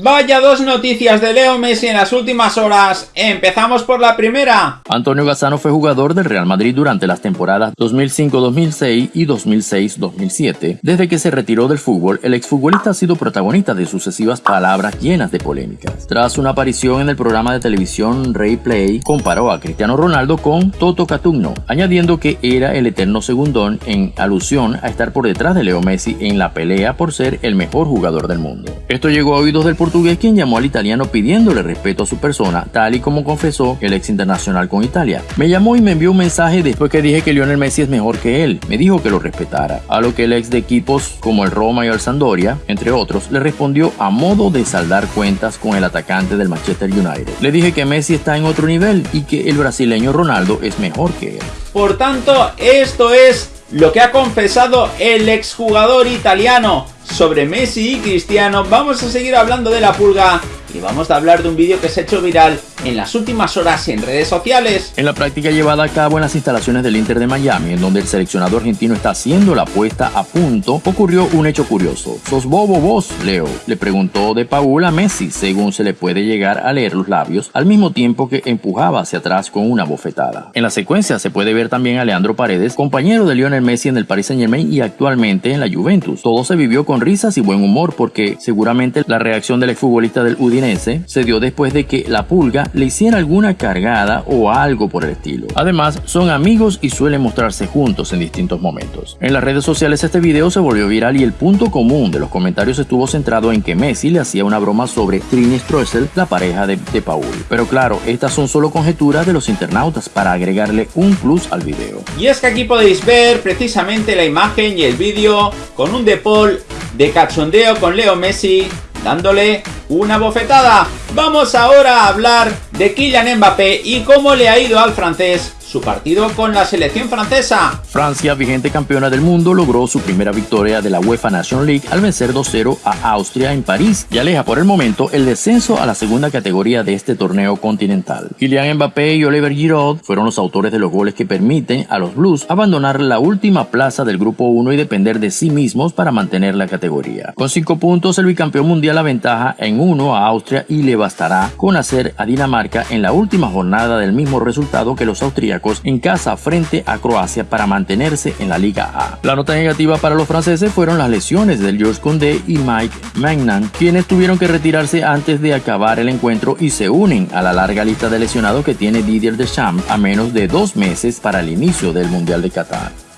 Vaya dos noticias de Leo Messi en las últimas horas. Empezamos por la primera. Antonio Gazzano fue jugador del Real Madrid durante las temporadas 2005-2006 y 2006-2007. Desde que se retiró del fútbol, el exfutbolista ha sido protagonista de sucesivas palabras llenas de polémicas. Tras una aparición en el programa de televisión Ray Play, comparó a Cristiano Ronaldo con Toto Catugno, añadiendo que era el eterno segundón en alusión a estar por detrás de Leo Messi en la pelea por ser el mejor jugador del mundo. Esto llegó a oídos del portugués quien llamó al italiano pidiéndole respeto a su persona, tal y como confesó el ex internacional con Italia. Me llamó y me envió un mensaje después que dije que Lionel Messi es mejor que él. Me dijo que lo respetara. A lo que el ex de equipos como el Roma y el Sampdoria, entre otros, le respondió a modo de saldar cuentas con el atacante del Manchester United. Le dije que Messi está en otro nivel y que el brasileño Ronaldo es mejor que él. Por tanto, esto es lo que ha confesado el exjugador italiano sobre Messi y Cristiano. Vamos a seguir hablando de la pulga y vamos a hablar de un vídeo que se ha hecho viral en las últimas horas en redes sociales. En la práctica llevada a cabo en las instalaciones del Inter de Miami, en donde el seleccionado argentino está haciendo la puesta a punto, ocurrió un hecho curioso. ¿Sos bobo vos, Leo? Le preguntó de Paul a Messi, según se le puede llegar a leer los labios, al mismo tiempo que empujaba hacia atrás con una bofetada. En la secuencia se puede ver también a Leandro Paredes, compañero de Lionel Messi en el Paris Saint Germain y actualmente en la Juventus. Todo se vivió con risas y buen humor porque seguramente la reacción del exfutbolista del Udinese se dio después de que la pulga le hiciera alguna cargada o algo por el estilo. Además, son amigos y suelen mostrarse juntos en distintos momentos. En las redes sociales este video se volvió viral y el punto común de los comentarios estuvo centrado en que Messi le hacía una broma sobre Trini Stroessel, la pareja de, de Paul. Pero claro, estas son solo conjeturas de los internautas para agregarle un plus al video. Y es que aquí podéis ver precisamente la imagen y el vídeo con un De Paul de cachondeo con Leo Messi dándole una bofetada. Vamos ahora a hablar de Kylian Mbappé y cómo le ha ido al francés su partido con la selección francesa. Francia, vigente campeona del mundo, logró su primera victoria de la UEFA National League al vencer 2-0 a Austria en París y aleja por el momento el descenso a la segunda categoría de este torneo continental. Kylian Mbappé y Oliver Giroud fueron los autores de los goles que permiten a los Blues abandonar la última plaza del grupo 1 y depender de sí mismos para mantener la categoría. Con 5 puntos, el bicampeón mundial aventaja en 1 a Austria y le bastará con hacer a Dinamarca en la última jornada del mismo resultado que los austríacos en casa frente a Croacia para mantenerse en la Liga A. La nota negativa para los franceses fueron las lesiones del George Condé y Mike Magnan, quienes tuvieron que retirarse antes de acabar el encuentro y se unen a la larga lista de lesionados que tiene Didier Deschamps a menos de dos meses para el inicio del Mundial de Qatar.